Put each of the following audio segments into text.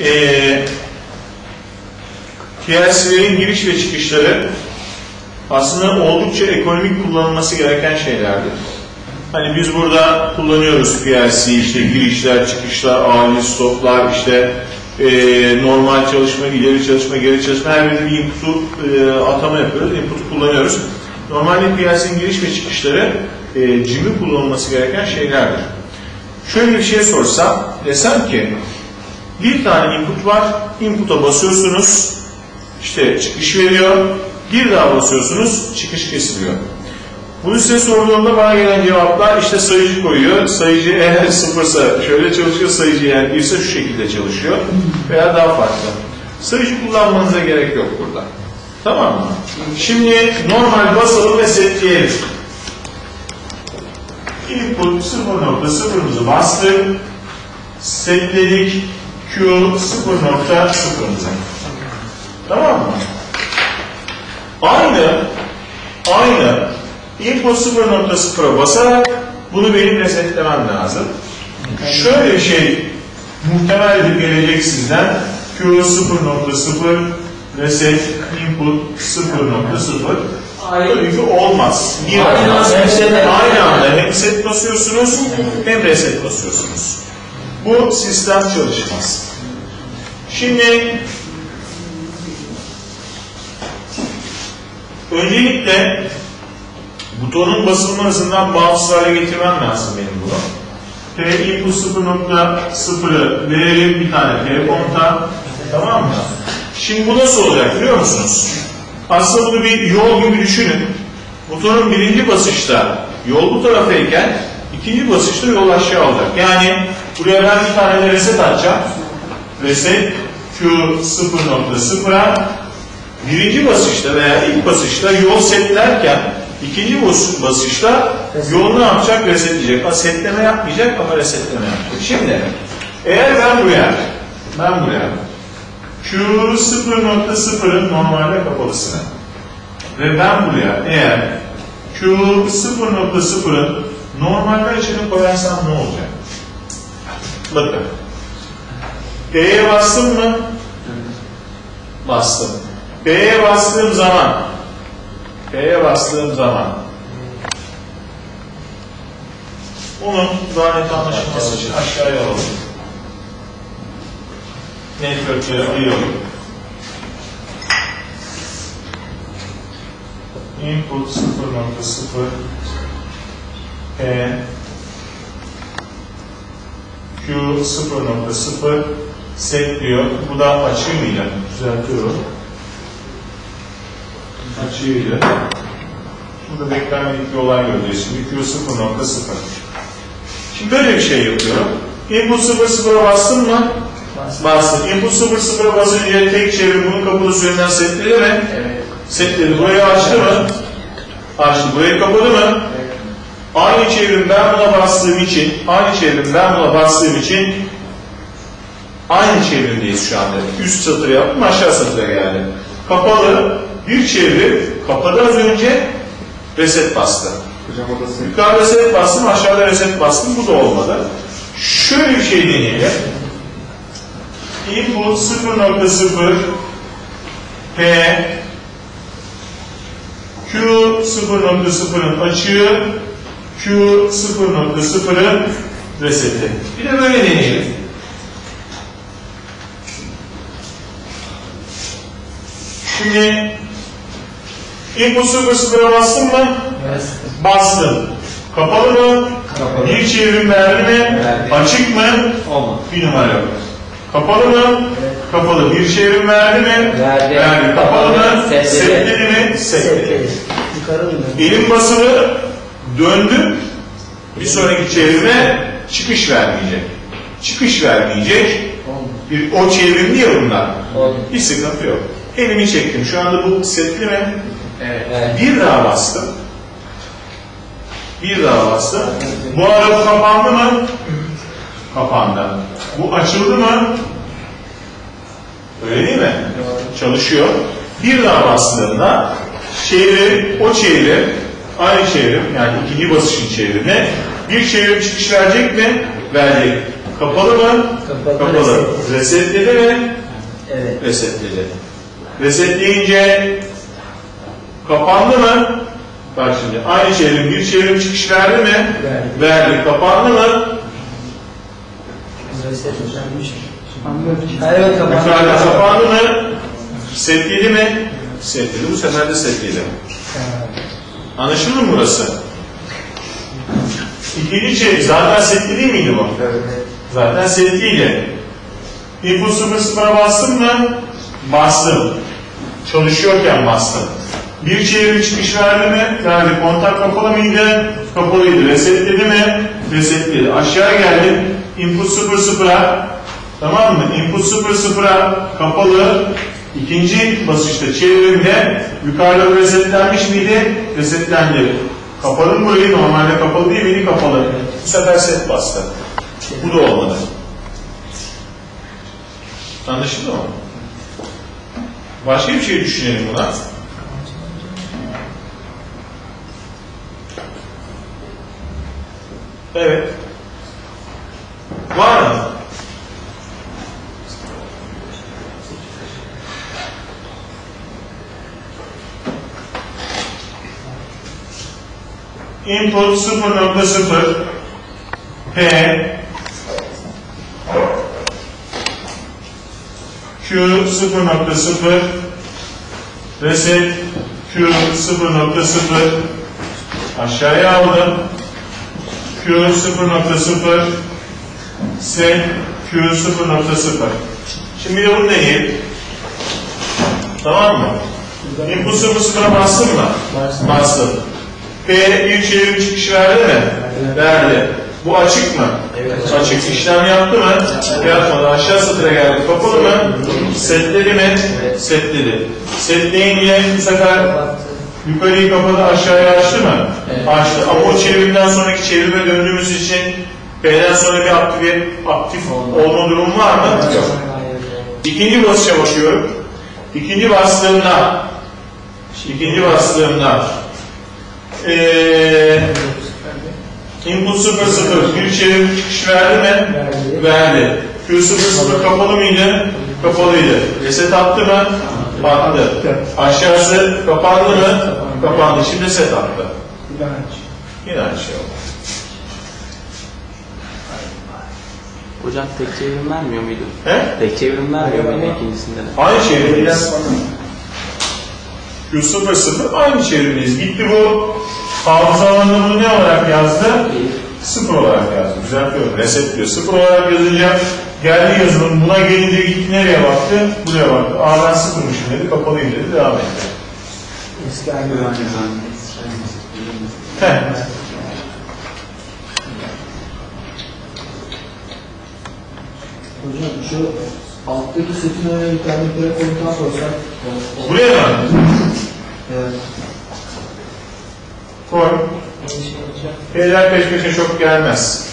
Ee, giriş ve çıkışları aslında oldukça ekonomik kullanılması gereken şeylerdir. Hani biz burada kullanıyoruz PLC, işte girişler, çıkışlar, acil stoplar, işte eee, normal çalışma, ileri çalışma, geri çalışma her birinde bir input'u eee, atama yapıyoruz, input'u kullanıyoruz. Normalde PLC'nin giriş ve çıkışları eee cimri kullanılması gereken şeylerdir. Şöyle bir şey sorsam, desem ki bir tane input var, input'a basıyorsunuz, işte çıkış veriyor, bir daha basıyorsunuz, çıkış kesiliyor. Bunu size sorduğumda bana gelen cevaplar işte sayıcı koyuyor. Sayıcı eğer sıfırsa şöyle çalışıyor, sayıcı eğer birse şu şekilde çalışıyor veya daha farklı. Sayıcı kullanmanıza gerek yok burada. Tamam mı? Şimdi normal basalım ve setleyelim. Input 0.0'ımızı bastık. Setledik. Q 0.0'ımıza. Tamam mı? Aynı aynı input 0.0'a basarak bunu benim resetlemem lazım. Şöyle şey muhtemel edip gelecek sizden Q 0.0 reset input 0.0 Tabii ki olmaz. Niye Aynı olmaz? Aynı anda hem reset basıyorsunuz hem reset basıyorsunuz. Bu sistem çalışmaz. Şimdi öncelikle butonun basılma hızından bağımsız hale getirmem lazım benim bunu. T input 0.0'ı verelim bir tane telefonta. Tamam mı? Şimdi bu nasıl olacak biliyor musunuz? Aslında bunu bir yol gibi düşünün. Butonun birinci basışta yol bu taraftayken ikinci basışta yol aşağı olacak. Yani buraya ben bir tane reset açacağım. Reset Q 0.0'a birinci basışta veya ilk basışta yol setlerken ikinci bas- basışta yol ne yapacak? Resetleyecek. Ha, setleme yapmayacak ama resetleme yapacak. Şimdi eğer ben buraya ben buraya Q 0.0'ın normalde kapalısını ve ben buraya eğer Q 0.0'ın normalde açığını koyarsam ne olacak? Bakın. D'ye bastım mı? Bastım. B'ye bastığım zaman B'ye bastığım zaman onun daha net anlaşılması için aşağıya alalım. Network'leri ayıralım. Input 0.0 P Q 0.0 set diyor. Bu da açığıyla düzeltiyorum. Açığıyla. Burada beklenmedik bir olay göreceğiz. Şimdi Q 0.0. Şimdi böyle bir şey yapıyorum. Input 0.0'a bastım mı? Bastım. Input 0.0'a basınca tek çevir bunun kapalı sürümden setledi mi? Evet. Setledi. Burayı açtı mı? Açtı. Burayı kapadı mı? Aynı çevrim ben buna bastığım için, aynı çevrim ben buna bastığım için aynı çevrimdeyiz şu anda. Üst satır yaptım, aşağı satıra geldim. Kapalı, bir çevrim, kapadı az önce, reset bastı. Hocam odası. Yukarıda reset bastım, aşağıda reset bastım, bu da olmadı. Şöyle bir şey deneyelim. Input 0.0 P Q 0.0'ın açığı Q 0.0'ın reseti. Bir de böyle deneyelim. Şimdi input 0.0'a bastım mı? Evet. Bastım. Kapalı mı? Kapalı. Bir çevrim verdi mi? Verdi. Açık mı? Olmadı. Bir numara yok. Kapalı mı? Kapalı. Bir çevrim verdi mi? Verdi. Kapalı mı? Setledi. Setledi mi? Setledi. Yukarı mı? Elim basılı döndüm. Bir sonraki çevrime çıkış vermeyecek. Çıkış vermeyecek. Bir, o çevrimli ya bunlar. Bir sıkıntı yok. Elimi çektim. Şu anda bu setli mi? Evet. evet. Bir daha bastım. Bir daha bastım. Bu araba kapandı mı? Kapandı. Bu açıldı mı? Öyle değil mi? Çalışıyor. Bir daha bastığında çeviri, o çeviri, aynı çevrim yani ikinci basışın çevrimi bir çevrim çıkış verecek mi? Verecek. Kapalı mı? Kapalı. Kapalı. Resetledi mi? Evet. Resetledi. Resetleyince kapandı mı? Bak şimdi aynı çevrim bir çevrim çıkış verdi mi? Verdi. Verdi. Kapandı mı? Resetlenmiş. Evet kapandı. Yukarıda kapandı mı? Setledi mi? Setledi. Bu sefer de setledi. Anlaşıldı mı burası? İkinci çevrim zaten setli değil miydi bu? Zaten setliydi. İnput 0 sıfıra bastım mı? Bastım. Çalışıyorken bastım. Bir çevrim çıkış verdi mi? Verdi. Kontak kapalı mıydı? Kapalıydı. Resetledi mi? Resetledi. Aşağı geldim. Input 0 sıfıra tamam mı? Input 0 sıfıra kapalı. İkinci basışta çevrimde yukarıda resetlenmiş miydi? Resetlendi. Kapalı mı burayı? Normalde kapalı değil miydi? Kapalı. Bu sefer set bastı. Bu da olmadı. Anlaşıldı mı? Başka bir şey düşünelim buna. Evet. Var mı? Input 0.0 P Q 0.0 Reset Q 0.0 aşağıya aldım. Q 0.0 Set Q 0.0 Şimdi bir de bunu deneyelim. Tamam mı? Input 0.0'a bastın mı? Bastım. P bir çevrim çıkış verdi mi? Verdi. Bu açık mı? Evet. Açık. İşlem yaptı mı? Yapmadı. Aşağı satıra geldi. Kapalı mı? Setledi mi? Setledi. Setleyince bu sefer yukarıyı kapadı aşağıya açtı mı? Evet. Açtı. Ama o çevrimden sonraki çevrime döndüğümüz için P'den sonra bir aktif, aktif olma durumu var mı? Yok. İkinci basışa bakıyorum. İkinci bastığımda ikinci bastığımda eee input 0 0 bir çevrim çıkış verdi mi? Verdi. Verdi. Q 0 0 kapalı mıydı? Kapalıydı. Reset attı mı? Attı. Aşağısı kapandı mı? Kapandı. Şimdi set attı. Yine aynı şey oldu. Hocam tek çevrim vermiyor muydu? He? Tek çevrim vermiyor muydu ikincisinde de? Aynı çevrimdeyiz. Q0 0 aynı çevrimdeyiz. Gitti bu hafıza alanında bunu ne olarak yazdı? Sıfır olarak yazdı. Düzeltiyorum. Reset diyor. Sıfır olarak yazınca geldi yazılım. Buna gelince gitti nereye baktı? Buraya baktı. Aa ben sıfırmışım dedi. Kapalıyım dedi. Devam etti. Heh. Hocam şu alttaki setin önüne bir tane telefondan koysak. Buraya mı? Evet. Şeyler peş peşe çok gelmez.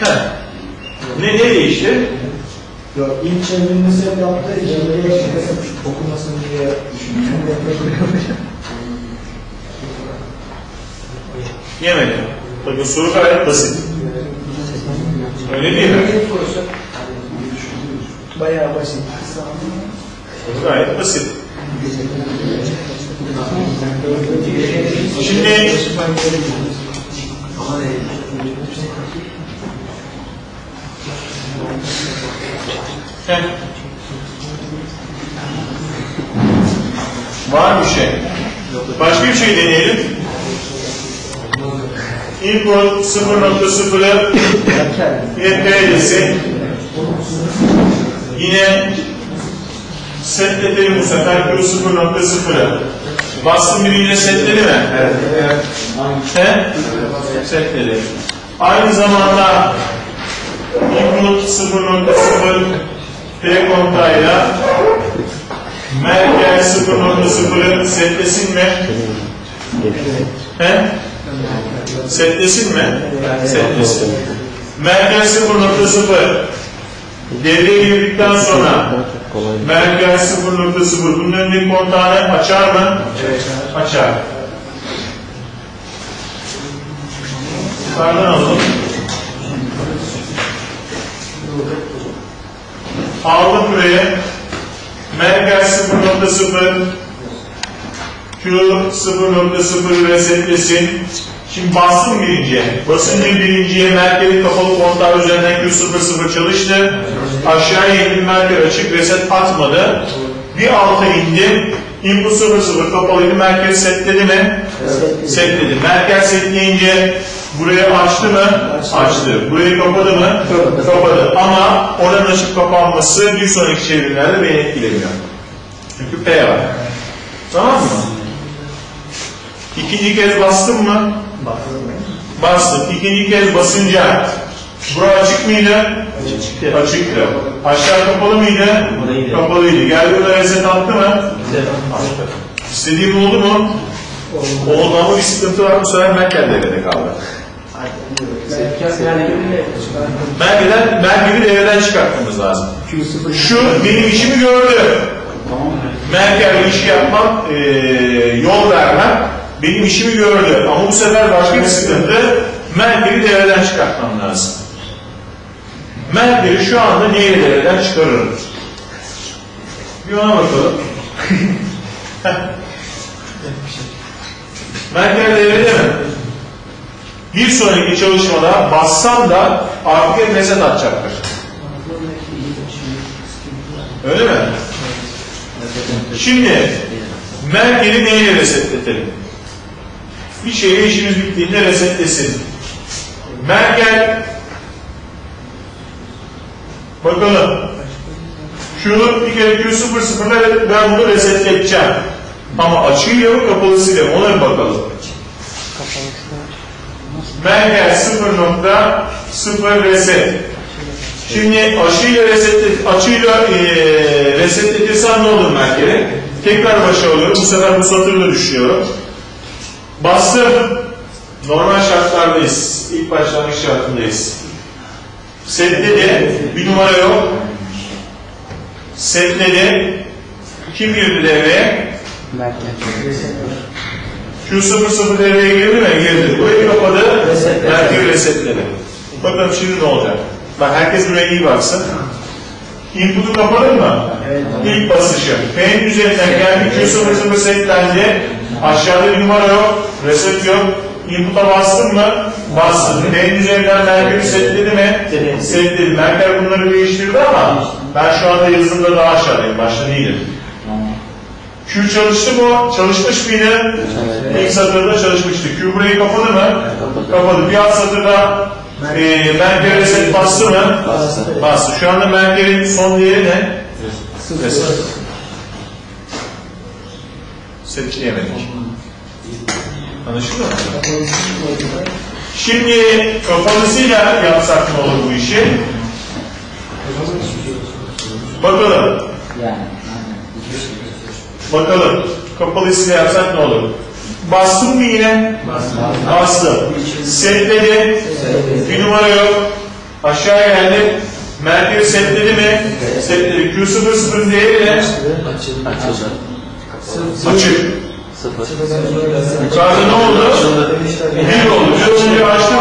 Heh. ne, ne değişti? Yok ilk çevirinde set yaptı, ikinci okumasın diye düşünüyorum. Yemedi. Bakın soru gayet basit. Öyle değil mi? Bayağı basit. Soru gayet basit. Şimdi Heh. Var bir şey. Başka bir şey deneyelim. Input 0.0'ı YP desek yine setletelim bu sefer Q 0.0'ı. Bastım biriyle setledi mi? Evet. He? Setledi. Aynı zamanda input 0.0 P kontağıyla merkez 0.0'ı setlesin mi? He? Setlesin mi? Setlesin. Merkez 0.0 devreye girdikten sonra merkez 0.0 bunun önündeki kontağını açar mı? Açar. Yukarıdan alalım. Aldım buraya. Merkez 0.0 Q 0.0 resetlesin. Şimdi bastım birinciye. Basınca birinciye Merkel'in kapalı kontağı üzerinden Q00 çalıştı. Aşağıya indim Merkel açık reset atmadı. Bir alta indim. Input 00 kapalıydı. Merkel setledi mi? Setledi. Merkel setleyince burayı açtı mı? Açtı. Burayı kapadı mı? Kapadı. Ama oranın açıp kapanması bir sonraki çevrimlerde beni etkilemiyor. Çünkü P var. Tamam mı? İkinci kez bastım mı? Bastım. İkinci kez basınca bura açık mıydı? Çıktı. Açıktı. Aşağı kapalı mıydı? Kapalıydı. Kapalıydı. Geldi burada reset attı mı? Attı. İstediğim oldu mu? Oldu ama bir sıkıntı var. Bu sefer Merkel devrede kaldı. Merkel'den, Merkel'i devreden çıkartmamız lazım. Şu benim işimi gördü. Merkel'le iş yapmam, eee, yol vermem benim işimi gördü. Ama bu sefer başka bir sıkıntı. Merkel'i devreden çıkartmam lazım. Merkel'i şu anda neyle devreden çıkarırım? Bir ona bakalım. Merkel devrede mi? Bir sonraki çalışmada bassam da artık hep reset atacaktır. Öyle mi? Şimdi Merkel'i neyle resetletelim? Bir şeye işimiz bittiğinde resetlesin. Merkel bakalım Q bir kere Q00'da ben bunu resetleteceğim. Ama açıyla mı kapalısıyla mı ona bir bakalım. Merkel 0.0 reset. Şimdi aşıyla resetle, açıyla e, resetletirsem ne olur Merkel'e? Tekrar başa alıyorum. Bu sefer bu satırla düşüyorum. Bastım. Normal şartlardayız. İlk başlangıç şartındayız. Setledi. Bir numara yok. Setledi. Kim girdi devreye? Q00 devreye girdi mi? Girdi. Burayı kapadı. Merkez resetledi. Bakalım şimdi ne olacak? Bak herkes buraya iyi baksın. Input'u kapadın mı? Evet. İlk basışı. P'nin üzerinden geldi. Q00 setlendi. Aşağıda bir numara yok. Reset yok. Input'a bastın mı? Bastın. P'nin üzerinden Merkel'i setledi mi? Setledi. Merkel bunları değiştirdi ama ben şu anda yazılımda daha aşağıdayım. Başta değilim. Q çalıştı mı? Çalışmış mıydı? İlk satırda çalışmıştı. Q burayı kapadı mı? Kapadı. Bir alt satırda e, Merkel reset bastı mı? Bastı. Bastı. Şu anda Merkel'in son değeri ne? Reset. Seçleyemedik. Anlaşıldı mı? Şimdi kapalısıyla yapsak ne olur bu işi? Bakalım. Bakalım. Kapalısıyla yapsak ne olur? Bastım mı yine? Bastım. Setledi. Bir numara yok. Aşağı geldi. Merkezi setledi mi? Setledi. Q00 değeri ne? Açık. Yukarıda ne oldu? Bir oldu. Bir olunca açtı mı?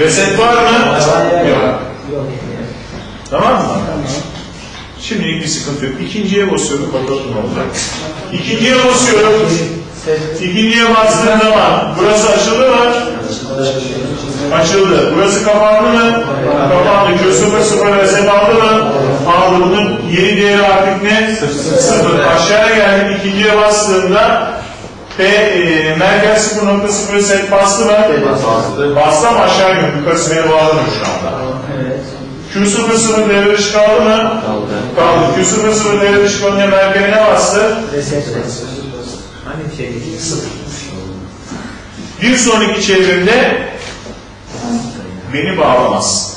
Reset var mı? Yok. Tamam mı? Şimdilik bir sıkıntı yok. İkinciye basıyorum. Bakalım ne olacak. İkinciye basıyorum. İkinciye bastığım zaman burası açıldı mı? Açıldı. Burası kapandı mı? Kapandı. Q0 0 reset aldı mı? Aldı. Bunun yeni değeri artık ne? Sıfır. Aşağıya geldim. İkinciye bastığımda P e, Merkez 0.0 set bastı mı? Bastı. Bastı ama aşağı iniyor. Yukarısı beni bağlamıyor şu anda. Q00 devre dışı kaldı mı? Kaldı. Kaldı. Q00 devre dışı kalınca Merkel'e ne bastı? Hani şey Bir sonraki çevrimde beni bağlamaz.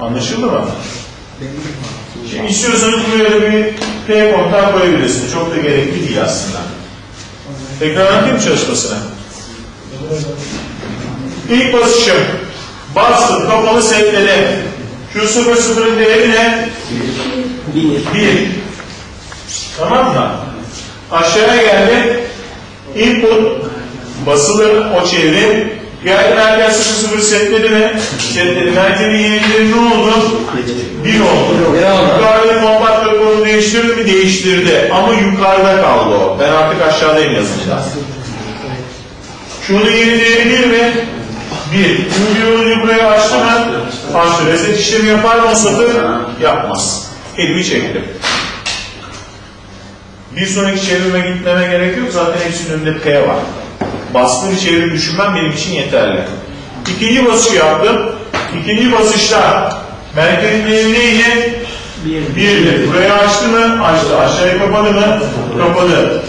Anlaşıldı mı? Şimdi istiyorsanız buraya da bir P kontağı koyabilirsiniz. Çok da gerekli değil aslında. Tekrar anlatayım mı çalışmasını? İlk basışım. Bastım, kapalı setledi. Q00'ın değeri ne? Bir. 1. Tamam mı? Aşağıya geldi. Input basılı o çevrim Geldi Merkel 0 0 setledi mi? Setledi. Merkel'in yenileri ne oldu? 1 oldu. Yukarıda kompakt raporunu değiştirdi mi? Değiştirdi. Ama yukarıda kaldı o. Ben artık aşağıdayım yazınca. Şunun yeni değeri 1 mi? 1. Q'yu bir buraya açtı mı? Açtı. Reset işlemi yapar mı o satır? Yapmaz. Elimi çektim. Bir sonraki çevirime gitmeme gerek yok. Zaten hepsinin önünde P var. Baskılı bir çevrim düşünmem benim için yeterli. İkinci basışı yaptım. İkinci basışta merkezin neydi? Birdi. Burayı açtı mı? Açtı. Aşağıya kapadı mı? Kapadı.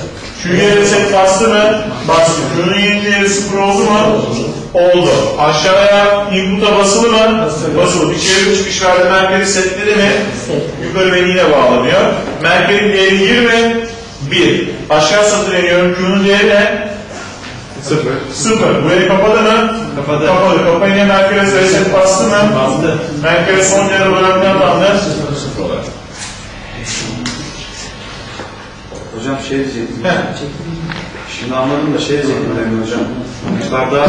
Q'ya reset bastı mı? Bastı. Q'nun yeni değeri sıfır oldu mu? Oldu. Aşağıya input'a basılı mı? Basılı. Bir çevrim çıkış verdi. Merkezi setledi mi? Yukarı beni yine bağlanıyor. Merkezin değeri 20. 1. Aşağı satır iniyorum. Q'nun değeri ne? Sıfır. Sıfır. Burayı kapadı mı? Kapadı. Kapadı. Kapayınca merkeze reset bastı mı? Bastı. Merkez son değeri olarak ne atandı? Sıfır olarak. Hocam şey diyecektim. Heh. Şimdi anladım da şey Emin hocam. Yukarıda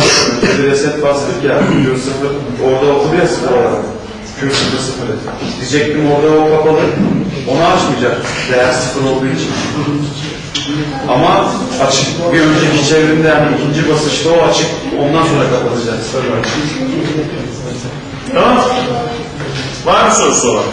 bir reset bastık ya. Q sıfır. Orada okudu ya sıfır olarak. Q sıfır sıfır. Diyecektim orada o kapalı. Onu açmayacak. Değer sıfır olduğu için. Ama açık. Bir önceki çevrimde yani ikinci basışta o açık. Ondan sonra kapatacak. Tamam. Var mı sorusu olan?